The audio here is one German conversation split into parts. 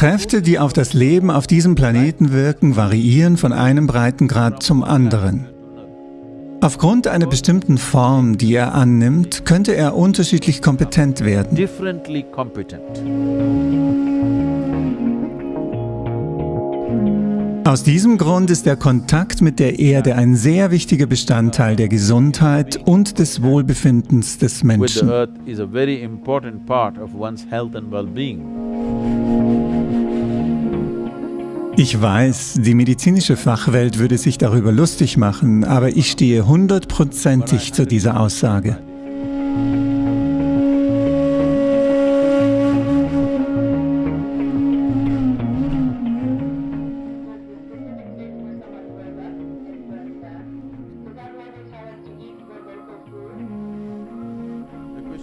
Kräfte, die auf das Leben auf diesem Planeten wirken, variieren von einem Breitengrad zum anderen. Aufgrund einer bestimmten Form, die er annimmt, könnte er unterschiedlich kompetent werden. Aus diesem Grund ist der Kontakt mit der Erde ein sehr wichtiger Bestandteil der Gesundheit und des Wohlbefindens des Menschen. Ich weiß, die medizinische Fachwelt würde sich darüber lustig machen, aber ich stehe hundertprozentig zu dieser Aussage.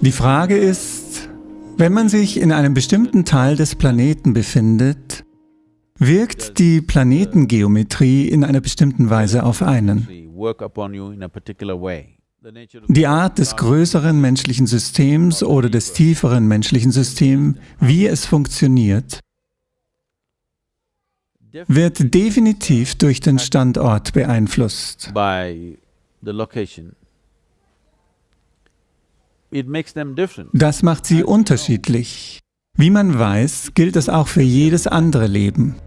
Die Frage ist, wenn man sich in einem bestimmten Teil des Planeten befindet, wirkt die Planetengeometrie in einer bestimmten Weise auf einen. Die Art des größeren menschlichen Systems oder des tieferen menschlichen Systems, wie es funktioniert, wird definitiv durch den Standort beeinflusst. Das macht sie unterschiedlich. Wie man weiß, gilt das auch für jedes andere Leben.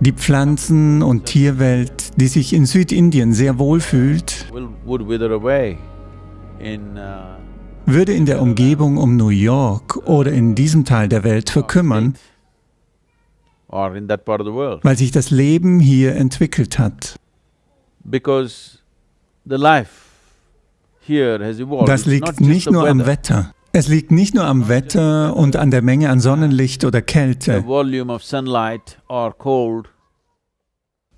Die Pflanzen- und Tierwelt, die sich in Südindien sehr wohl fühlt, uh, würde in der Umgebung um New York oder in diesem Teil der Welt verkümmern, weil sich das Leben hier entwickelt hat. because the life. Das liegt nicht nur am. Wetter. Es liegt nicht nur am Wetter und an der Menge an Sonnenlicht oder Kälte.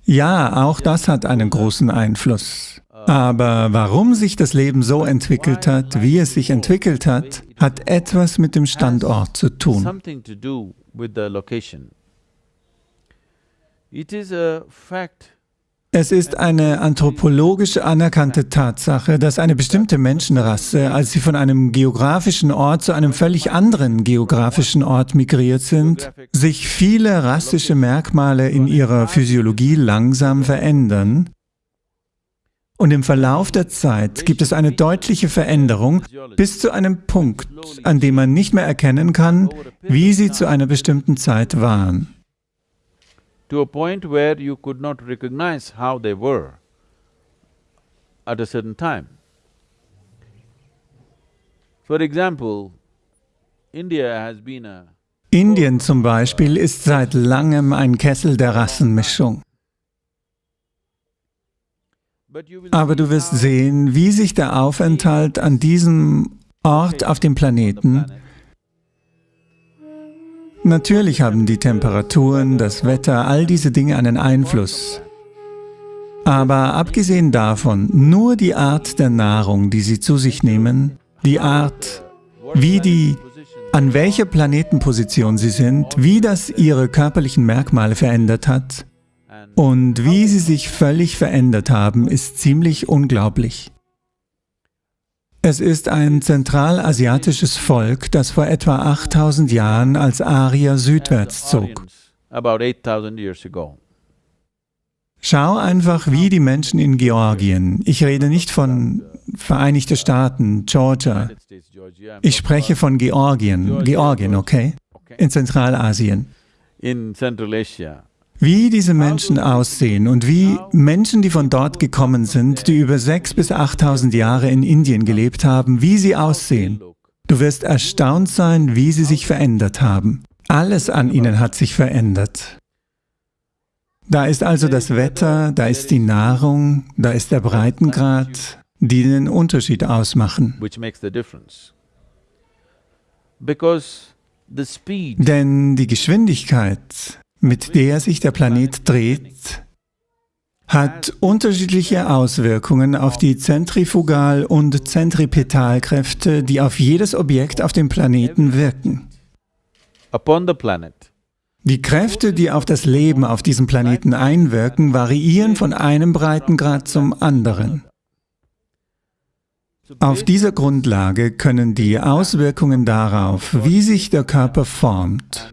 Ja, auch das hat einen großen Einfluss. Aber warum sich das Leben so entwickelt hat, wie es sich entwickelt hat, hat etwas mit dem Standort zu tun. something to do with the location. It is a fact Es ist eine anthropologisch anerkannte Tatsache, dass eine bestimmte Menschenrasse, als sie von einem geografischen Ort zu einem völlig anderen geografischen Ort migriert sind, sich viele rassische Merkmale in ihrer Physiologie langsam verändern. Und im Verlauf der Zeit gibt es eine deutliche Veränderung bis zu einem Punkt, an dem man nicht mehr erkennen kann, wie sie zu einer bestimmten Zeit waren. To a point where you could not recognize how they were at a certain time. For example, India has been a Indien zum Beispiel ist seit langem ein Kessel der Rassenmischung. Aber du wirst sehen, wie sich der Aufenthalt an diesem Ort auf dem Planeten Natürlich haben die Temperaturen, das Wetter, all diese Dinge einen Einfluss. Aber abgesehen davon, nur die Art der Nahrung, die sie zu sich nehmen, die Art, wie die, an welcher Planetenposition sie sind, wie das ihre körperlichen Merkmale verändert hat und wie sie sich völlig verändert haben, ist ziemlich unglaublich. Es ist ein zentralasiatisches Volk, das vor etwa 8000 Jahren als Arier südwärts zog. Schau einfach, wie die Menschen in Georgien, ich rede nicht von Vereinigte Staaten, Georgia, ich spreche von Georgien, Georgien, okay? okay. In Zentralasien. Wie diese Menschen aussehen und wie Menschen, die von dort gekommen sind, die über 6.000 bis 8.000 Jahre in Indien gelebt haben, wie sie aussehen. Du wirst erstaunt sein, wie sie sich verändert haben. Alles an ihnen hat sich verändert. Da ist also das Wetter, da ist die Nahrung, da ist der Breitengrad, die den Unterschied ausmachen. Denn die Geschwindigkeit, mit der sich der Planet dreht, hat unterschiedliche Auswirkungen auf die Zentrifugal- und Zentripetalkräfte, die auf jedes Objekt auf dem Planeten wirken. Die Kräfte, die auf das Leben auf diesem Planeten einwirken, variieren von einem Breitengrad zum anderen. Auf dieser Grundlage können die Auswirkungen darauf, wie sich der Körper formt,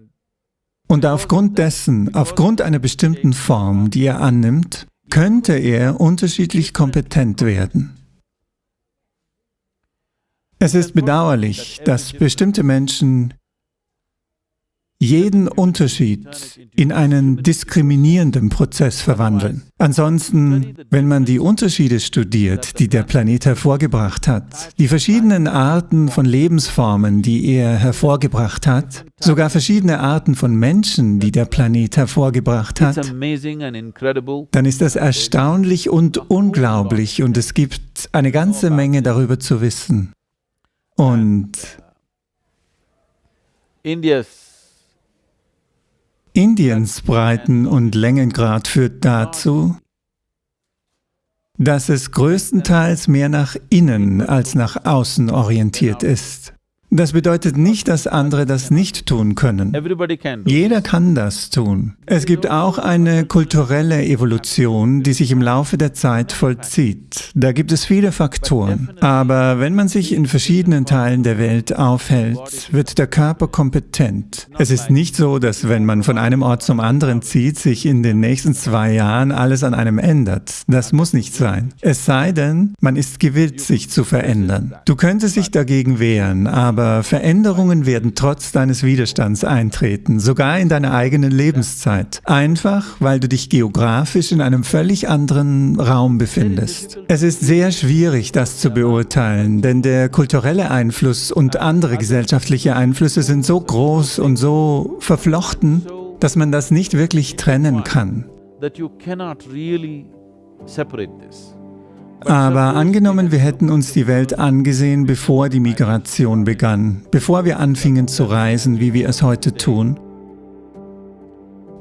und aufgrund dessen, aufgrund einer bestimmten Form, die er annimmt, könnte er unterschiedlich kompetent werden. Es ist bedauerlich, dass bestimmte Menschen jeden Unterschied in einen diskriminierenden Prozess verwandeln. Ansonsten, wenn man die Unterschiede studiert, die der Planet hervorgebracht hat, die verschiedenen Arten von Lebensformen, die er hervorgebracht hat, sogar verschiedene Arten von Menschen, die der Planet hervorgebracht hat, dann ist das erstaunlich und unglaublich und es gibt eine ganze Menge darüber zu wissen. Und Indiens Breiten- und Längengrad führt dazu, dass es größtenteils mehr nach innen als nach außen orientiert ist. Das bedeutet nicht, dass andere das nicht tun können. Jeder kann das tun. Es gibt auch eine kulturelle Evolution, die sich im Laufe der Zeit vollzieht. Da gibt es viele Faktoren. Aber wenn man sich in verschiedenen Teilen der Welt aufhält, wird der Körper kompetent. Es ist nicht so, dass wenn man von einem Ort zum anderen zieht, sich in den nächsten zwei Jahren alles an einem ändert. Das muss nicht sein. Es sei denn, man ist gewillt, sich zu verändern. Du könntest dich dagegen wehren, aber aber Veränderungen werden trotz deines Widerstands eintreten, sogar in deiner eigenen Lebenszeit. Einfach, weil du dich geografisch in einem völlig anderen Raum befindest. Es ist sehr schwierig, das zu beurteilen, denn der kulturelle Einfluss und andere gesellschaftliche Einflüsse sind so groß und so verflochten, dass man das nicht wirklich trennen kann. Aber angenommen, wir hätten uns die Welt angesehen, bevor die Migration begann, bevor wir anfingen zu reisen, wie wir es heute tun,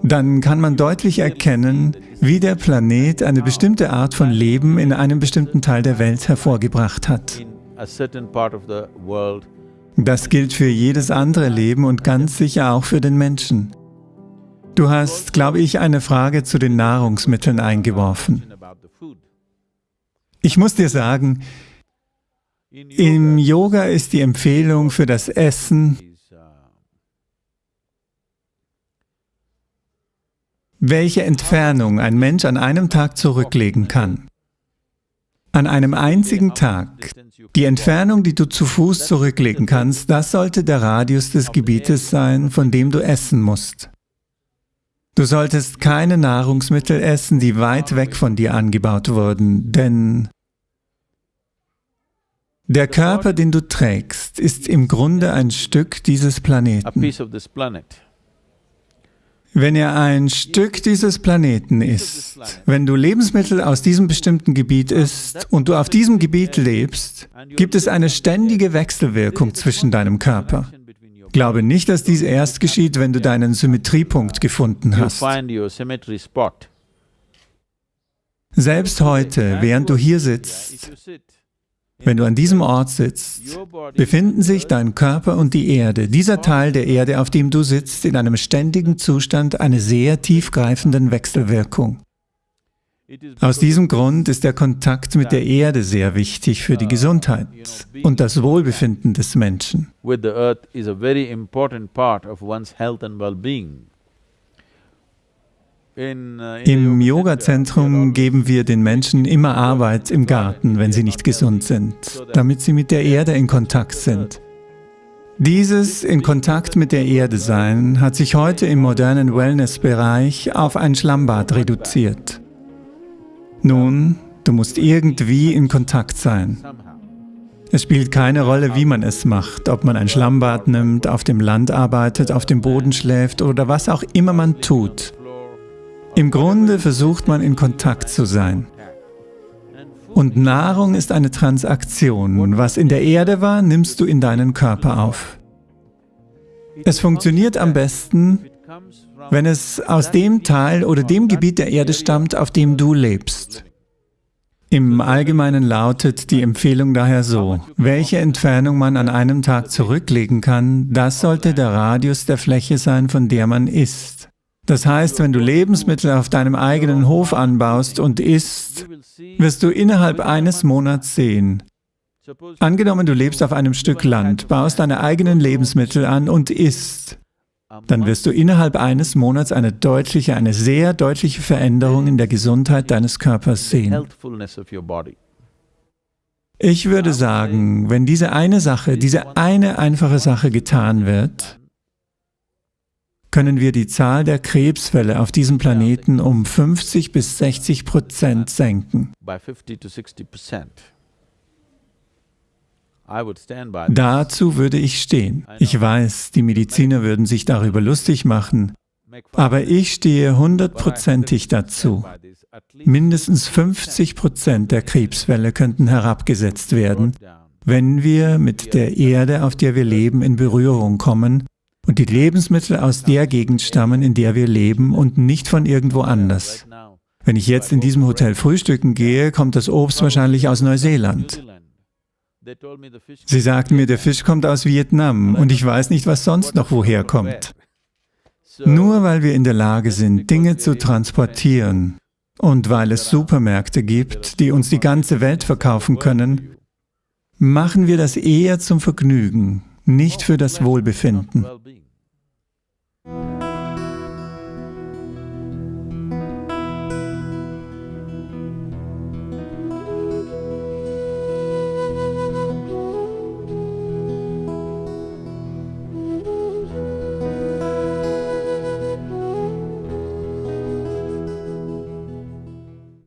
dann kann man deutlich erkennen, wie der Planet eine bestimmte Art von Leben in einem bestimmten Teil der Welt hervorgebracht hat. Das gilt für jedes andere Leben und ganz sicher auch für den Menschen. Du hast, glaube ich, eine Frage zu den Nahrungsmitteln eingeworfen. Ich muss dir sagen, im Yoga ist die Empfehlung für das Essen, welche Entfernung ein Mensch an einem Tag zurücklegen kann. An einem einzigen Tag. Die Entfernung, die du zu Fuß zurücklegen kannst, das sollte der Radius des Gebietes sein, von dem du essen musst. Du solltest keine Nahrungsmittel essen, die weit weg von dir angebaut wurden, denn der Körper, den du trägst, ist im Grunde ein Stück dieses Planeten. Wenn er ein Stück dieses Planeten ist, wenn du Lebensmittel aus diesem bestimmten Gebiet isst und du auf diesem Gebiet lebst, gibt es eine ständige Wechselwirkung zwischen deinem Körper. Glaube nicht, dass dies erst geschieht, wenn du deinen Symmetriepunkt gefunden hast. Selbst heute, während du hier sitzt, wenn du an diesem Ort sitzt, befinden sich dein Körper und die Erde, dieser Teil der Erde, auf dem du sitzt, in einem ständigen Zustand einer sehr tiefgreifenden Wechselwirkung. Aus diesem Grund ist der Kontakt mit der Erde sehr wichtig für die Gesundheit und das Wohlbefinden des Menschen. Im Yoga-Zentrum geben wir den Menschen immer Arbeit im Garten, wenn sie nicht gesund sind, damit sie mit der Erde in Kontakt sind. Dieses in Kontakt mit der Erde sein hat sich heute im modernen Wellness-Bereich auf ein Schlammbad reduziert. Nun, du musst irgendwie in Kontakt sein. Es spielt keine Rolle, wie man es macht, ob man ein Schlammbad nimmt, auf dem Land arbeitet, auf dem Boden schläft oder was auch immer man tut. Im Grunde versucht man in Kontakt zu sein. Und Nahrung ist eine Transaktion. Was in der Erde war, nimmst du in deinen Körper auf. Es funktioniert am besten, wenn es aus dem Teil oder dem Gebiet der Erde stammt, auf dem du lebst. Im Allgemeinen lautet die Empfehlung daher so, welche Entfernung man an einem Tag zurücklegen kann, das sollte der Radius der Fläche sein, von der man isst. Das heißt, wenn du Lebensmittel auf deinem eigenen Hof anbaust und isst, wirst du innerhalb eines Monats sehen, Angenommen, du lebst auf einem Stück Land, baust deine eigenen Lebensmittel an und isst, dann wirst du innerhalb eines Monats eine deutliche, eine sehr deutliche Veränderung in der Gesundheit deines Körpers sehen. Ich würde sagen, wenn diese eine Sache, diese eine einfache Sache getan wird, können wir die Zahl der Krebsfälle auf diesem Planeten um 50 bis 60 Prozent senken. Dazu würde ich stehen. Ich weiß, die Mediziner würden sich darüber lustig machen, aber ich stehe hundertprozentig dazu. Mindestens 50 Prozent der Krebsfälle könnten herabgesetzt werden, wenn wir mit der Erde, auf der wir leben, in Berührung kommen und die Lebensmittel aus der Gegend stammen, in der wir leben und nicht von irgendwo anders. Wenn ich jetzt in diesem Hotel frühstücken gehe, kommt das Obst wahrscheinlich aus Neuseeland. Sie sagten mir, der Fisch kommt aus Vietnam und ich weiß nicht, was sonst noch woher kommt. Nur weil wir in der Lage sind, Dinge zu transportieren und weil es Supermärkte gibt, die uns die ganze Welt verkaufen können, machen wir das eher zum Vergnügen, nicht für das Wohlbefinden.